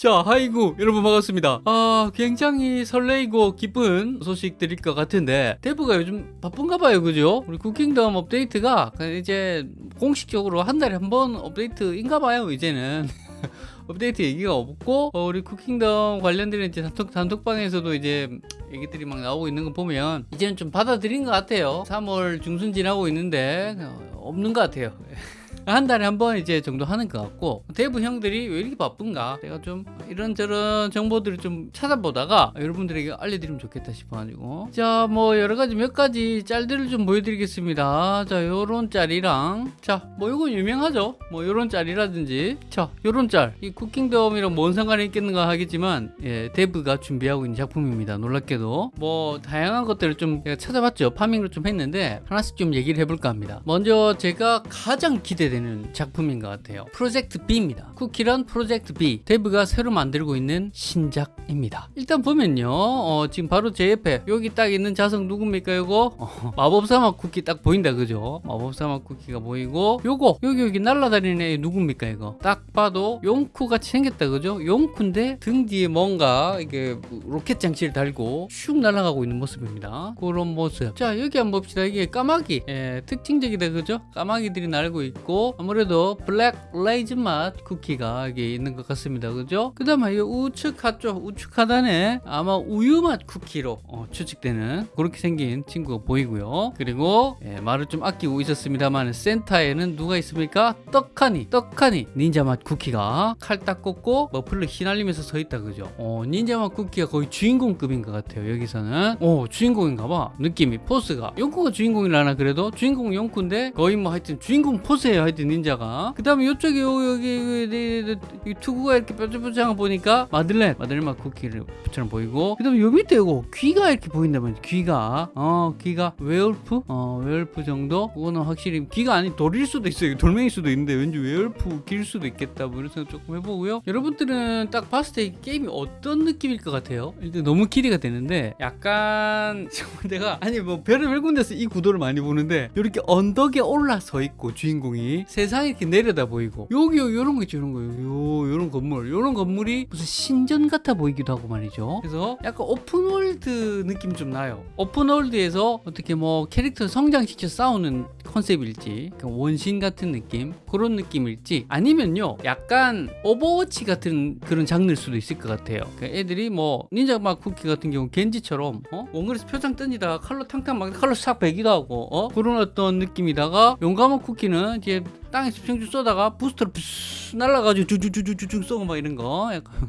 자, 하이구 여러분 반갑습니다. 아, 굉장히 설레이고 기쁜 소식 드릴 것 같은데 데브가 요즘 바쁜가 봐요, 그죠? 우리 쿠킹덤 업데이트가 이제 공식적으로 한 달에 한 번 업데이트인가 봐요, 이제는. 업데이트 얘기가 없고 어, 우리 쿠킹덤 관련된 이제 단톡, 단톡방에서도 이제 얘기들이 막 나오고 있는 거 보면 이제는 좀 받아들인 것 같아요 3월 중순 지나고 있는데 어, 없는 것 같아요 한 달에 한 번 이제 정도 하는 것 같고 대부 형들이 왜 이렇게 바쁜가? 제가 좀 이런저런 정보들을 좀 찾아보다가 여러분들에게 알려드리면 좋겠다 싶어가지고. 자 뭐 여러가지 몇 가지 짤들을 좀 보여드리겠습니다. 자 요런 짤이랑 자뭐 이건 유명하죠? 뭐 요런 짤이라든지. 자 요런 짤이 쿠킹덤이랑 뭔 상관이 있겠는가 하겠지만 예 데브가 준비하고 있는 작품입니다. 놀랍게도. 뭐 다양한 것들을 좀 제가 찾아봤죠. 파밍을 좀 했는데 하나씩 좀 얘기를 해볼까 합니다. 먼저 제가 가장 기대되는 작품인 것 같아요. 프로젝트 B입니다. 쿠키런 프로젝트 B. 데브가 새로 만들고 있는 신작입니다. 일단 보면요. 어, 지금 바로 제 옆에 여기 딱 있는 자석 누굽니까? 이거? 어, 마법사맛 쿠키 딱 보인다 그죠? 마법사맛 쿠키가 보이고 요거 여기 여기 날라다니는 애 누굽니까 이거? 딱 봐도 용쿠 같이 생겼다 그죠? 용쿠인데 등 뒤에 뭔가 이게 로켓 장치를 달고 슉 날아가고 있는 모습입니다. 그런 모습. 자 여기 한번 봅시다. 이게 까마귀. 예, 특징적이다 그죠? 까마귀들이 날고 있고 아무래도 블랙 레이즌 맛 쿠키가 여기 있는 것 같습니다. 그죠? 그 다음에 이 우측 하쪽 우측 하단에 아마 우유 맛 쿠키로 어, 추측되는 그렇게 생긴 친구가 보이고요. 그리고 예, 말을 좀 아끼고 있었습니다만 센터에는 누가 있습니까? 떡하니 떡하니 닌자 맛 쿠키가 칼딱 꽂고 머플러 휘날리면서 서 있다. 그죠? 어, 닌자 맛 쿠키가 거의 주인공급인 것 같아요. 여기서는. 어 주인공인가 봐. 느낌이 포스가. 용쿠가 주인공이라나 그래도? 주인공 용쿠인데 거의 뭐 하여튼 주인공 포스예요 하여튼 닌자가. 그 다음에 이쪽에 요- 여기 여기 이 투구가 이렇게 뾰족뾰족한 거 보니까 마들렌 마들렌 맛 쿠키처럼 보이고. 그 다음에 요 밑에 이거 귀가 이렇게 보인다면 귀가. 어 귀가 웨어울프? 어 웨어울프 정도? 그거는 확실히 귀가 아닌 돌일 수도 있어요. 돌멩일 수도 있는데 왠지 웨어울프 길 수도 있겠다 뭐 이런 생각 조금 해보고요. 여러분들은 딱 봤을 때이 게임이 어떤 느낌일 것 같아요? 일단 너무 기대가 되는데 약간 정말 내가 아니 뭐 별의 별 군데서 이 구도를 많이 보는데 이렇게 언덕에 올라서 있고 주인공이 세상이 이렇게 내려다 보이고 여기 요 요런 거 있죠 요런 거. 요, 요런 건물. 요런 건물이 무슨 신전 같아 보이기도 하고 말이죠. 그래서 약간 open world 느낌 좀 나요. open world에서 어떻게 뭐 캐릭터 성장시켜 싸우는 컨셉일지 그러니까 원신 같은 느낌 그런 느낌일지 아니면요 약간 오버워치 같은 그런 장르일 수도 있을 것 같아요. 그러니까 애들이 뭐 닌자 맛 쿠키 같은 경우 겐지처럼 어? 원거리에서 표창 던지다가 칼로 탕탕 막 칼로 싹 베기도 하고 어? 그런 어떤 느낌이다가 용감한 쿠키는 이제 땅에 집중주 쏘다가 부스터를 푸스 날라가지고 쭈쭈쭈쭈쭈 쏘고 막 이런 거. 약간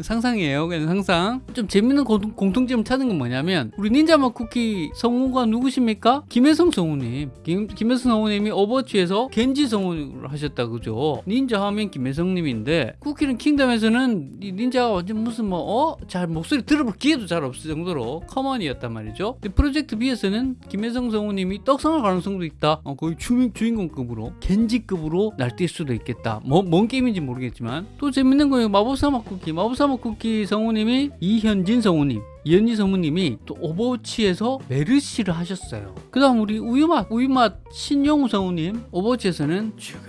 상상이에요. 그냥 상상. 좀 재밌는 공통, 공통점을 찾은 건 뭐냐면 우리 닌자맛 쿠키 성우가 누구십니까? 김혜성 성우님. 김, 김혜성 성우님이 오버워치에서 겐지 성우를 하셨다 그죠? 닌자 하면 김혜성님인데 쿠키는 킹덤에서는 이 닌자가 완전 무슨 뭐 어? 잘 목소리 들어볼 기회도 잘 없을 정도로 common이었단 말이죠. 근데 프로젝트 B에서는 김혜성 성우님이 떡상할 가능성도 있다. 어, 거의 주, 주인공급으로 겐지급으로 날뛸 수도 있겠다. 뭐, 뭔 게임인지 모르겠지만. 또 재밌는 거예요 마법사맛 쿠키. 마법사 맛 쿠키 성우님이 이현진 성우님 이현진 성우님이 또 오버워치에서 메르시를 하셨어요. 그 다음 우리 우유맛 우유맛 신용우 성우님 오버워치에서는 죽을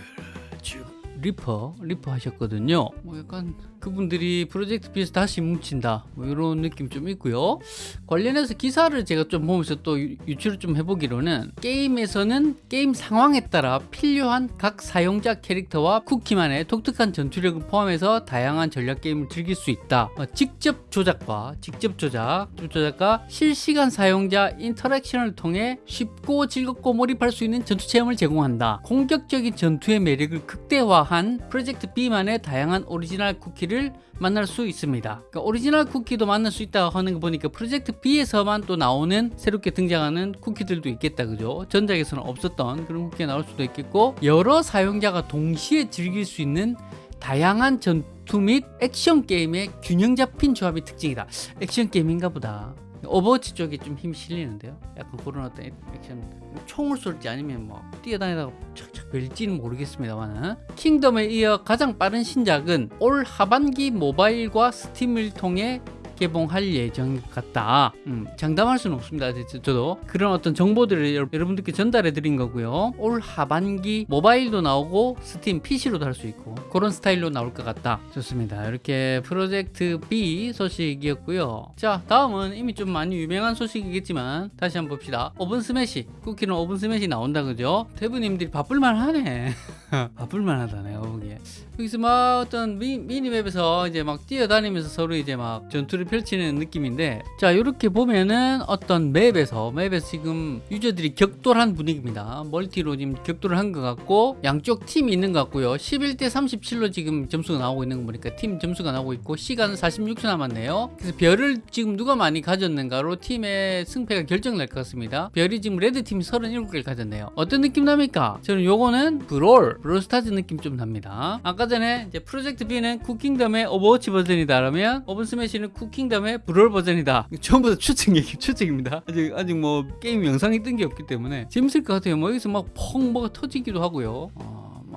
죽을 리퍼 리퍼 하셨거든요. 뭐 약간 그분들이 프로젝트 B에서 다시 뭉친다. 뭐 이런 느낌 좀 있고요. 관련해서 기사를 제가 좀 보면서 또 유- 유출을 좀 해보기로는 게임에서는 게임 상황에 따라 필요한 각 사용자 캐릭터와 쿠키만의 독특한 전투력을 포함해서 다양한 전략 게임을 즐길 수 있다. 어, 직접 조작과 직접 조작 조작과 실시간 사용자 interaction을 통해 쉽고 즐겁고 몰입할 수 있는 전투 체험을 제공한다. 공격적인 전투의 매력을 극대화한 프로젝트 B만의 다양한 오리지널 쿠키를 만날 수 있습니다. 그러니까 오리지널 쿠키도 만날 수 있다고 하는 거 보니까 프로젝트 B에서만 또 나오는 새롭게 등장하는 쿠키들도 있겠다 그죠? 전작에서는 없었던 그런 쿠키가 나올 수도 있겠고 여러 사용자가 동시에 즐길 수 있는 다양한 전투 및 액션 게임의 균형 잡힌 조합이 특징이다. 액션 게임인가 보다. 오버워치 쪽에 좀 힘이 실리는데요. 약간 그런 어떤 액션 총을 쏠지 아니면 뭐 뛰어다니다가 착 착 벨지는 모르겠습니다만은 킹덤에 이어 가장 빠른 신작은 올 하반기 모바일과 스팀을 통해 개봉할 예정 같다. 음, 장담할 수는 없습니다. 저- 저도 그런 어떤 정보들을 여러- 여러분들께 전달해 드린 거고요. 올 하반기 모바일도 나오고 스팀 PC로도 할 수 있고 그런 스타일로 나올 것 같다. 좋습니다. 이렇게 프로젝트 B 소식이었고요. 자, 다음은 이미 좀 많이 유명한 소식이겠지만 다시 한번 봅시다. 오븐 스매시 쿠키는 오븐 스매시 나온다 그죠? 데브님들이 바쁠만 하네. 바쁠만 하다 내가 보기에. 여기서 막 어떤 미, minimap에서 이제 막 뛰어다니면서 서로 이제 막 전투를 펼치는 느낌인데 자 이렇게 보면은 어떤 map에서 map에서 지금 유저들이 격돌한 분위기입니다. 멀티로 지금 격돌을 한 것 같고 양쪽 팀이 있는 것 같고요. 11대 37로 지금 점수가 나오고 있는 거 보니까 팀 점수가 나오고 있고 시간은 46초 남았네요. 그래서 별을 지금 누가 많이 가졌는가로 팀의 승패가 결정날 것 같습니다. 별이 지금 red team이 37개를 가졌네요. 어떤 느낌 납니까? 저는 요거는 브롤 브롤스타즈 느낌 좀 납니다. 아까 전에 이제 프로젝트 B는 쿠킹덤의 오버워치 버전이다 라면 오븐 스매시는 쿠킹 덤의 브롤 버전이다. 전부 다 추측 얘기 추측입니다. 아직 아직 뭐 게임 영상이 뜬 게 없기 때문에 재밌을 것 같아요. 뭐 여기서 막 펑 뭐가 터지기도 하고요. 어,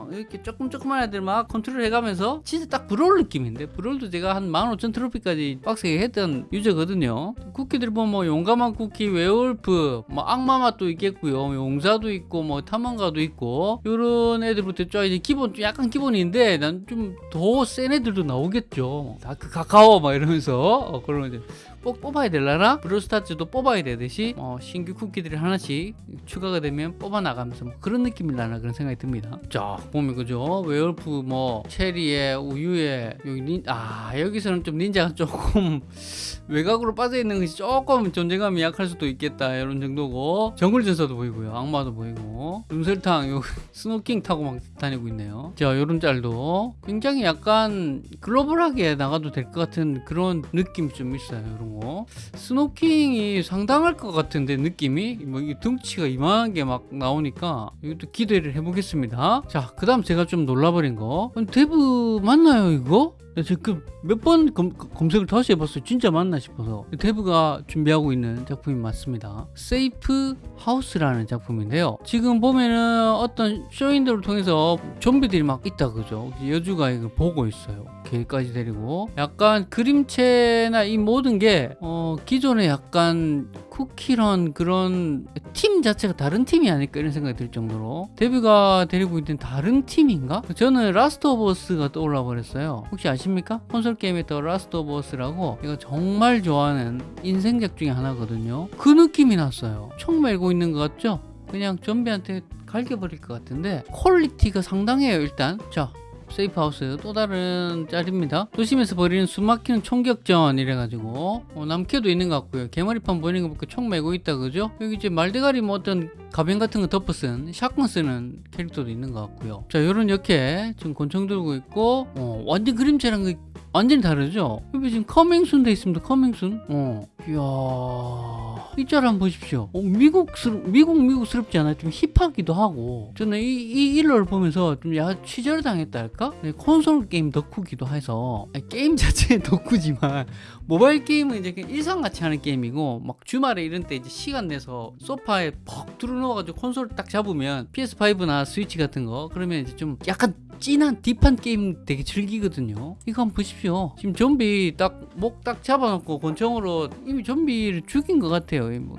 막 이렇게 조금 조그만 애들 막 컨트롤 해가면서 진짜 딱 브롤 느낌인데? 브롤도 제가 한 15,000 트로피까지 빡세게 했던 유저거든요. 쿠키들 보면 뭐 용감한 쿠키 웨어울프 뭐 악마 맛도 있겠고요. 용사도 있고 뭐 탐험가도 있고. 요런 애들부터 쫙 이제 기본 좀 약간 기본인데 난 좀 더 센 애들도 나오겠죠. 다크 카카오 막 이러면서. 어, 그러면 이제 꼭 뽑아야 되려나? 브롤스타즈도 뽑아야 되듯이 어, 신규 쿠키들이 하나씩 추가가 되면 뽑아 나가면서 뭐 그런 느낌이 나나 그런 생각이 듭니다. 자 보면 그죠? 웨어울프 뭐 체리에 우유에 여기 닌, 아 여기서는 좀 닌자가 조금 외곽으로 빠져 있는 것이 조금 존재감이 약할 수도 있겠다 이런 정도고 정글 전사도 보이고요 악마도 보이고 눈설탕 요 스노킹 타고 막 다니고 있네요. 자 요런 짤도 굉장히 약간 글로벌하게 나가도 될 것 같은 그런 느낌이 좀 있어요. 이런 거 스노킹이 상당할 것 같은데 느낌이 뭐 등치가 이만한 게 막 나오니까 이것도 기대를 해보겠습니다. 자 그 다음 제가 좀 놀라버린 거 데브 맞나요 이거? 지금 몇 번 검색을 다시 해봤어요. 진짜 맞나 싶어서. 데브가 준비하고 있는 작품이 맞습니다. 세이프 하우스라는 작품인데요. 지금 보면은 어떤 쇼윈도를 통해서 좀비들이 막 있다 그죠? 여주가 이걸 보고 있어요. 개까지 데리고 약간 그림체나 이 모든 게 어, 기존에 약간 쿠키런 그런 팀 자체가 다른 팀이 아닐까 이런 생각이 들 정도로 데브가 데리고 있는 다른 팀인가? 저는 라스트 오브 어스가 떠올라 버렸어요. 혹시 아 십니까? 콘솔 게임에 더 라스트 오브 어스라고 제가 정말 좋아하는 인생작 중에 하나거든요. 그 느낌이 났어요. 총 메고 있는 것 같죠? 그냥 좀비한테 갈겨버릴 것 같은데 퀄리티가 상당해요 일단 자 세이프 하우스 또 다른 짤입니다. 도심에서 벌이는 숨막히는 총격전 이래가지고 어, 남캐도 있는 것 같고요. 개머리판 보이는 거 보니까 총 메고 있다 그죠? 여기 이제 말대가리 뭐 어떤 가면 같은 거 덮어 쓴 shotgun 쓰는 캐릭터도 있는 것 같고요. 자 요런 이렇게 지금 권총 들고 있고 어, 완전 그림체랑 그 완전히 다르죠? 여기 지금 coming soon 돼 있습니다. coming soon. 어. 이야. 이 짤 한번 보십시오. 어, 미국스럽, 미국, 미국스럽지 않아요? 좀 힙하기도 하고. 저는 이, 이 일러를 보면서 좀 야, 취저당했다 할까? 네, 콘솔 게임 덕후기도 해서. 아니, 게임 자체는 덕후지만, 모바일 게임은 이제 일상같이 하는 게임이고, 막 주말에 이런 때 이제 시간 내서 소파에 퍽 들어 누워가지고 콘솔 딱 잡으면 PS5나 스위치 같은 거, 그러면 이제 좀 약간 찐한 deep한 게임 되게 즐기거든요. 이거 한번 보십시오. 지금 좀비 딱 목 딱 잡아놓고 권총으로 이미 좀비를 죽인 것 같아요. 이 뭐,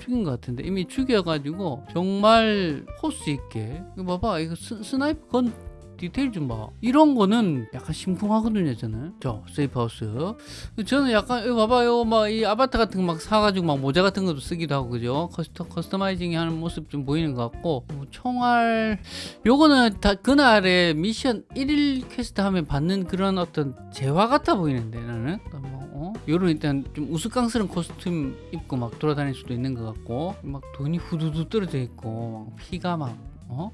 죽인 것 같은데 이미 죽여가지고 정말 포스 있게. 이거 봐봐 이거 스, snipe gun 디테일 좀 봐. 이런 거는 약간 심쿵하거든요, 저는. 저, 세이프하우스. 저는 약간, 이거 봐봐요. 막, 이 아바타 같은 거 막 사가지고 막 모자 같은 것도 쓰기도 하고, 그죠? 커스터, customizing 하는 모습 좀 보이는 것 같고, 뭐 총알, 요거는 다 그날의 미션 1일 퀘스트 하면 받는 그런 어떤 재화 같아 보이는데, 나는. 뭐, 어? 요런 일단 좀 우스꽝스러운 costume 입고 막 돌아다닐 수도 있는 것 같고, 막 돈이 후두두 떨어져 있고, 막 피가 막, 어?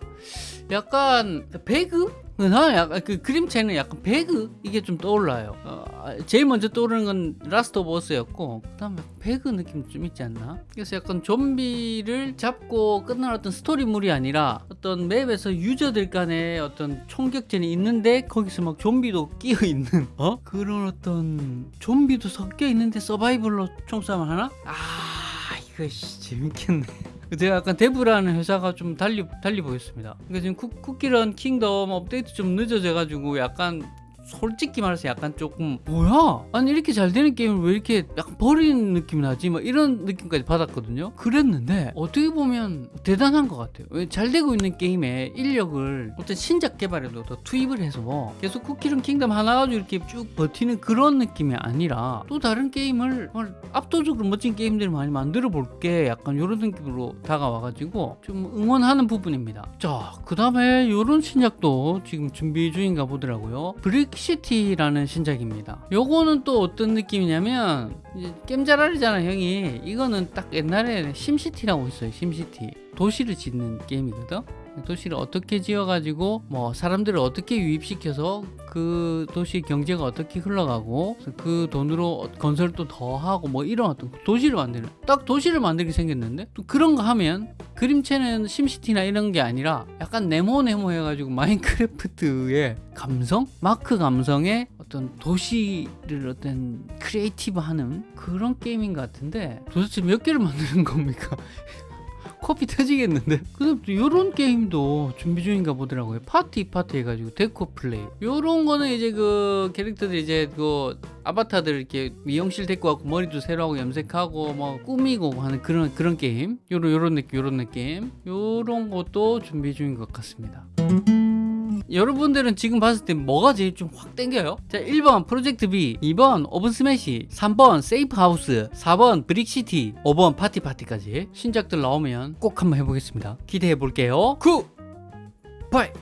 약간 배그? 나 약간 그 그림체는 약간 배그 이게 좀 떠올라요. 어, 제일 먼저 떠오르는 건 라스트 오브 어스였고 그다음에 배그 느낌 좀 있지 않나? 그래서 약간 좀비를 잡고 끝난 어떤 스토리물이 아니라 어떤 맵에서 유저들 간의 어떤 총격전이 있는데 거기서 막 좀비도 끼어 있는 어 그런 어떤 좀비도 섞여 있는데 서바이벌로 총싸움을 하나? 아 이거 씨, 재밌겠네. 제가 약간 데브라는 회사가 좀 달리 달리 보였습니다. 그러니까 지금 쿠, 쿠키런 킹덤 업데이트 좀 늦어져 가지고 약간 솔직히 말해서 약간 조금 뭐야? 아니 이렇게 잘 되는 게임을 왜 이렇게 약간 버리는 느낌이 나지? 뭐 이런 느낌까지 받았거든요. 그랬는데 어떻게 보면 대단한 것 같아요. 왜 잘 되고 있는 게임에 인력을 어떤 신작 개발에도 더 투입을 해서 뭐 계속 쿠키런 킹덤 하나 가지고 이렇게 쭉 버티는 그런 느낌이 아니라 또 다른 게임을 압도적으로 멋진 게임들을 많이 만들어 볼게 약간 이런 느낌으로 다가와가지고 좀 응원하는 부분입니다. 자, 그 다음에 이런 신작도 지금 준비 중인가 보더라고요. 브릭 시티라는 신작입니다. 요거는 또 어떤 느낌이냐면 이제 겜잘알이잖아 형이. 이거는 딱 옛날에 심시티라고 있어요. 심시티. 도시를 짓는 게임이거든. 도시를 어떻게 지어가지고 뭐 사람들을 어떻게 유입시켜서 그 도시 경제가 어떻게 흘러가고 그 돈으로 건설도 더 하고 뭐 이런 어떤 도시를 만드는 딱 도시를 만들게 생겼는데 또 그런 거 하면 그림체는 심시티나 이런 게 아니라 약간 네모네모 해가지고 마인크래프트의 감성 마크 감성의 어떤 도시를 어떤 creative 하는 그런 게임인 것 같은데 도대체 몇 개를 만드는 겁니까? 코피 터지겠는데? 그 다음 또 요런 게임도 준비 중인가 보더라고요. 파티 파티 해가지고 데코 플레이. 요런 거는 이제 그 캐릭터들 이제 그 아바타들 이렇게 미용실 데리고 와고 머리도 새로 하고 염색하고 뭐 꾸미고 하는 그런 그런 게임. 요런 요런 느낌 요런 느낌. 요런 것도 준비 중인 것 같습니다. 여러분들은 지금 봤을 때 뭐가 제일 좀 확 땡겨요? 자, 1번 프로젝트 B, 2번 오븐 스매시, 3번 세이프 하우스, 4번 브릭시티, 5번 파티 파티까지 신작들 나오면 꼭 한번 해보겠습니다. 기대해 볼게요. 구, 8,